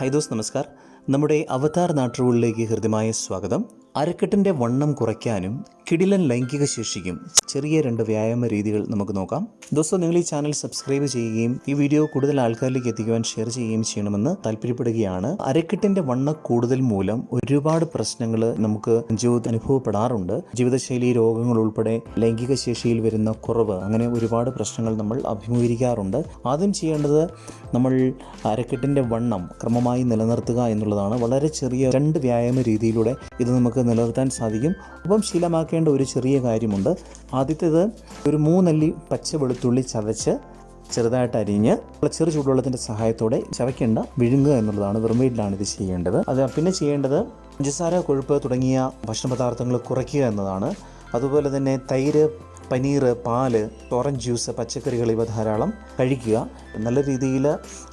High those നമസ്കാർ. നമ്മുടെ അവതാർ നാട്ടുകളിലേക്ക് ഹൃദ്യമായ സ്വാഗതം. അരക്കെട്ടിന്റെ വണ്ണം കുറയ്ക്കാനും കിടിലൻ ലൈംഗിക ശേഷിക്കും. ചെറിയ രണ്ട് വ്യായാമ രീതികൾ നമുക്ക് നോക്കാം. ദോസ്തോ നിങ്ങൾ ഈ ചാനൽ സബ്സ്ക്രൈബ് ചെയ്യുകയും ഈ വീഡിയോ കൂടുതൽ ആൾക്കാരിലേക്ക് എത്തിക്കുവാൻ ഷെയർ ചെയ്യുകയും ചെയ്യണമെന്ന് താല്പര്യപ്പെടുകയാണ്. അരക്കെട്ടിന്റെ വണ്ണ കൂടുതൽ മൂലം ഒരുപാട് പ്രശ്നങ്ങൾ നമുക്ക് ജീവിതത്തിൽ അനുഭവപ്പെടാറുണ്ട്. ജീവിതശൈലി രോഗങ്ങൾ ഉൾപ്പെടെ ലൈംഗിക ശേഷിയിൽ വരുന്ന കുറവ് അങ്ങനെ ഒരുപാട് പ്രശ്നങ്ങൾ നമ്മൾ അഭിമുഖീകരിക്കാറുണ്ട്. ആദ്യം ചെയ്യേണ്ടത് നമ്മൾ അരക്കെട്ടിന്റെ വണ്ണം ക്രമമായി നിലനിർത്തുക എന്നുള്ളതാണ്. വളരെ ചെറിയ രണ്ട് വ്യായാമ രീതിയിലൂടെ ഇത് നമുക്ക് നിലനിർത്താൻ സാധിക്കും. ഒപ്പം ശീലമാക്കേണ്ട ഒരു ചെറിയ കാര്യമുണ്ട്. ആദ്യത്തേത് ഒരു മൂന്നല്ലി പച്ച വെളുത്തുള്ളി ചതച്ച് ചെറുതായിട്ട് അരിഞ്ഞ് ചെറു ചൂടുവെള്ളത്തിന്റെ സഹായത്തോടെ ചവയ്ക്കേണ്ട വിഴുങ്ങുക എന്നുള്ളതാണ് വെറും വീട്ടിലാണ് ഇത് ചെയ്യേണ്ടത്. അത് പിന്നെ ചെയ്യേണ്ടത് പഞ്ചസാര കൊഴുപ്പ് തുടങ്ങിയ ഭക്ഷണ പദാർത്ഥങ്ങൾ കുറയ്ക്കുക എന്നതാണ്. അതുപോലെ തന്നെ തൈര് പനീർ പാൽ ഓറഞ്ച് ജ്യൂസ് പച്ചക്കറികൾ ഇവ ധാരാളം കഴിക്കുക. നല്ല രീതിയിൽ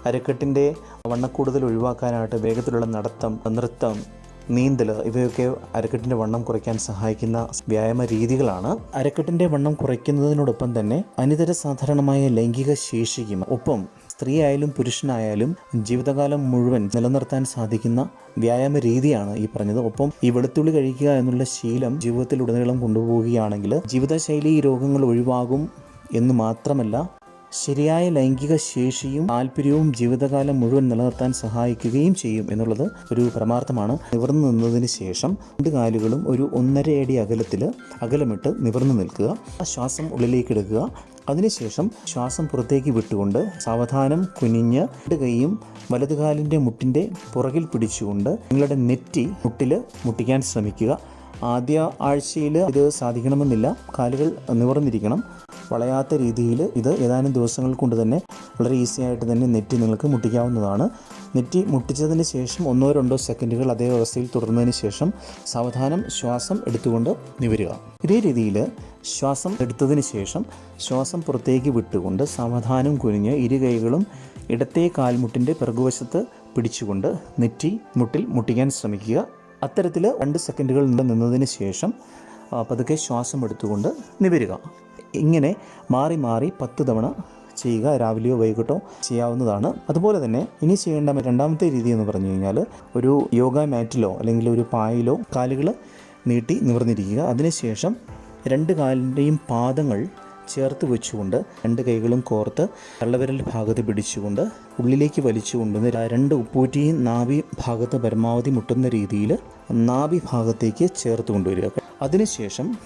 അരക്കെട്ടിന്റെ വണ്ണക്കൂടുതൽ ഒഴിവാക്കാനായിട്ട് വേഗത്തിലുള്ള നടത്തം നൃത്തം നീന്തൽ ഇവയൊക്കെ അരക്കെട്ടിന്റെ വണ്ണം കുറയ്ക്കാൻ സഹായിക്കുന്ന വ്യായാമ രീതികളാണ്. അരക്കെട്ടിന്റെ വണ്ണം കുറയ്ക്കുന്നതിനോടൊപ്പം തന്നെ അനിതര സാധാരണമായ ലൈംഗിക ശേഷിക്കും ഒപ്പം സ്ത്രീ ആയാലും പുരുഷനായാലും ജീവിതകാലം മുഴുവൻ നിലനിർത്താൻ സാധിക്കുന്ന വ്യായാമ രീതിയാണ് ഈ പറഞ്ഞത്. ഒപ്പം ഈ വെളുത്തുള്ളി കഴിക്കുക എന്നുള്ള ശീലം ജീവിതത്തിലുടനീളം കൊണ്ടുപോവുകയാണെങ്കിൽ ജീവിതശൈലി രോഗങ്ങൾ ഒഴിവാകും എന്ന് മാത്രമല്ല ശരിയായ ലൈംഗിക ശേഷിയും താല്പര്യവും ജീവിതകാലം മുഴുവൻ നിലനിർത്താൻ സഹായിക്കുകയും ചെയ്യും എന്നുള്ളത് ഒരു പരമാർത്ഥമാണ്. നിവർന്നു നിന്നതിന് ശേഷം രണ്ട് കാലുകളും ഒരു ഒന്നര അടി അകലത്തിൽ അകലമിട്ട് നിവർന്നു നിൽക്കുക. ശ്വാസം ഉള്ളിലേക്ക് എടുക്കുക. അതിനുശേഷം ശ്വാസം പുറത്തേക്ക് വിട്ടുകൊണ്ട് സാവധാനം കുനിഞ്ഞ് രണ്ട് കൈയും വലതുകാലിന്റെ മുട്ടിന്റെ പുറകിൽ പിടിച്ചുകൊണ്ട് നിങ്ങളുടെ നെറ്റി മുട്ടിൽ മുട്ടിക്കാൻ ശ്രമിക്കുക. ആദ്യ ആഴ്ചയിൽ ഇത് സാധിക്കണമെന്നില്ല. കാലുകൾ നിവർന്നിരിക്കണം. വളയാത്ത രീതിയിൽ ഇത് ഏതാനും ദിവസങ്ങൾ കൊണ്ട് തന്നെ വളരെ ഈസി ആയിട്ട് തന്നെ നെറ്റി നിങ്ങൾക്ക് മുട്ടിക്കാവുന്നതാണ്. നെറ്റി മുട്ടിച്ചതിന് ശേഷം ഒന്നോ രണ്ടോ സെക്കൻഡുകൾ അതേ അവസ്ഥയിൽ തുടർന്നതിന് ശേഷം സാവധാനം ശ്വാസം എടുത്തുകൊണ്ട് നിവരുക. ഇതേ രീതിയിൽ ശ്വാസം എടുത്തതിന് ശേഷം ശ്വാസം പുറത്തേക്ക് വിട്ടുകൊണ്ട് സാവധാനം കുനിഞ്ഞ് ഇരു കൈകളും ഇടത്തെ കാൽമുട്ടിന്റെ പിറകുവശത്ത് പിടിച്ചുകൊണ്ട് നെറ്റി മുട്ടിൽ മുട്ടിക്കാൻ ശ്രമിക്കുക. അത്തരത്തിൽ രണ്ട് സെക്കൻഡുകൾ നിന്നതിന് ശേഷം പതുക്കെ ശ്വാസം എടുത്തുകൊണ്ട് നിവരുക. ഇങ്ങനെ മാറി മാറി പത്ത് തവണ ചെയ്യുക രാവിലെയോ വൈകിട്ടോ ചെയ്യാവുന്നതാണ്. അതുപോലെ തന്നെ ഇനി ചെയ്യേണ്ട രണ്ടാമത്തെ രീതി എന്ന് പറഞ്ഞു കഴിഞ്ഞാൽ ഒരു യോഗ മാറ്റിലോ അല്ലെങ്കിൽ ഒരു പായയിലോ കാലുകൾ നീട്ടി നിവർന്നിരിക്കുക. അതിനുശേഷം രണ്ട് കാലിന്റെയും പാദങ്ങൾ ചേർത്ത് വെച്ചുകൊണ്ട് രണ്ട് കൈകളും കോർത്ത് തള്ളവിരൽ ഭാഗത്ത് പിടിച്ചുകൊണ്ട് ഉള്ളിലേക്ക് വലിച്ചുകൊണ്ട് രണ്ട് ഉപ്പൂറ്റിയും നാഭി ഭാഗത്ത് പരമാവധി മുട്ടുന്ന രീതിയിൽ നാഭി ഭാഗത്തേക്ക് ചേർത്ത് കൊണ്ടുവരിക. അതിനുശേഷം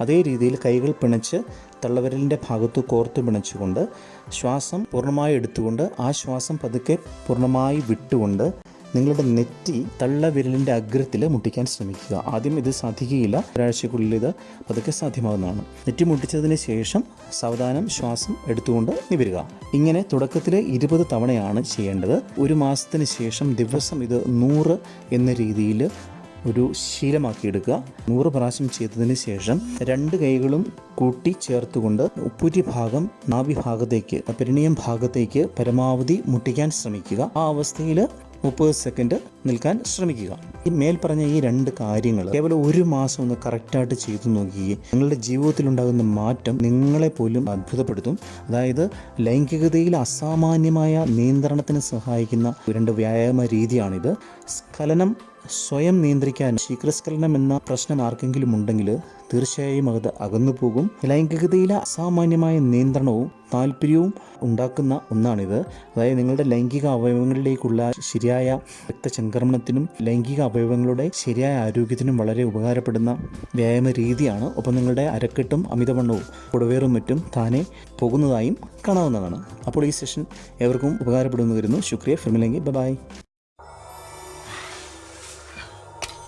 അതേ രീതിയിൽ കൈകൾ പിണച്ച് തള്ളവിരലിന്റെ ഭാഗത്ത് കോർത്ത് പിണച്ചുകൊണ്ട് ശ്വാസം പൂർണമായി എടുത്തുകൊണ്ട് ആ ശ്വാസം പതുക്കെ പൂർണമായി വിട്ടുകൊണ്ട് നിങ്ങളുടെ നെറ്റി തള്ളവിരലിന്റെ അഗ്രത്തിൽ മുട്ടിക്കാൻ ശ്രമിക്കുക. ആദ്യം ഇത് സാധിക്കുകയില്ല. ഒരാഴ്ചക്കുള്ളിൽ ഇത് പതുക്കെ സാധ്യമാകുന്നതാണ് നെറ്റി മുട്ടിച്ചതിന് ശേഷം സാവധാനം ശ്വാസം എടുത്തുകൊണ്ട് നിവരുക. ഇങ്ങനെ തുടക്കത്തിൽ ഇരുപത് തവണയാണ് ചെയ്യേണ്ടത്. ഒരു മാസത്തിന് ശേഷം ദിവസം ഇത് നൂറ് എന്ന രീതിയിൽ ഒരു ശീലമാക്കിയെടുക്കുക. നൂറ് പ്രാവശ്യം ചെയ്തതിന് ശേഷം രണ്ട് കൈകളും കൂട്ടി ചേർത്തുകൊണ്ട് ഉപ്പൂറ്റി ഭാഗം നാഭി ഭാഗത്തേക്ക് പെരിണിയം ഭാഗത്തേക്ക് പരമാവധി മുട്ടിക്കാൻ ശ്രമിക്കുക. ആ അവസ്ഥയിൽ മുപ്പത് സെക്കൻഡ് നിൽക്കാൻ ശ്രമിക്കുക. ഈ മേൽ പറഞ്ഞ ഈ രണ്ട് കാര്യങ്ങൾ കേവലം ഒരു മാസം ഒന്ന് കറക്റ്റായിട്ട് ചെയ്തു നോക്കുകയും നിങ്ങളുടെ ജീവിതത്തിലുണ്ടാകുന്ന മാറ്റം നിങ്ങളെ പോലും അത്ഭുതപ്പെടുത്തും. അതായത് ലൈംഗികതയിൽ അസാമാന്യമായ നിയന്ത്രണത്തിന് സഹായിക്കുന്ന രണ്ട് വ്യായാമ രീതിയാണിത്. സ്ഖലനം സ്വയം നിയന്ത്രിക്കാൻ ശീഘ്രസ്ഖലനം എന്ന പ്രശ്നം ആർക്കെങ്കിലും ഉണ്ടെങ്കിൽ തീർച്ചയായും അത് അകന്നു പോകും ലൈംഗികതയിലെ അസാമാന്യമായ നിയന്ത്രണവും താല്പര്യവും ഉണ്ടാക്കുന്ന ഒന്നാണിത്. അതായത് നിങ്ങളുടെ ലൈംഗിക അവയവങ്ങളിലേക്കുള്ള ശരിയായ രക്തചംക്രമണത്തിനും ലൈംഗിക അവയവങ്ങളുടെ ശരിയായ ആരോഗ്യത്തിനും വളരെ ഉപകാരപ്പെടുന്ന വ്യായാമ രീതിയാണ്. ഒപ്പം നിങ്ങളുടെ അരക്കെട്ടും അമിതവണ്ണവും കുടവേറും മറ്റും താനെ പോകുന്നതായും കാണാവുന്നതാണ്. അപ്പോൾ ഈ സെഷൻ എവർക്കും ഉപകാരപ്പെടുന്നു വരുന്നു ശുക്രിയ. ഫിർമിലെങ്കിൽ ബൈ.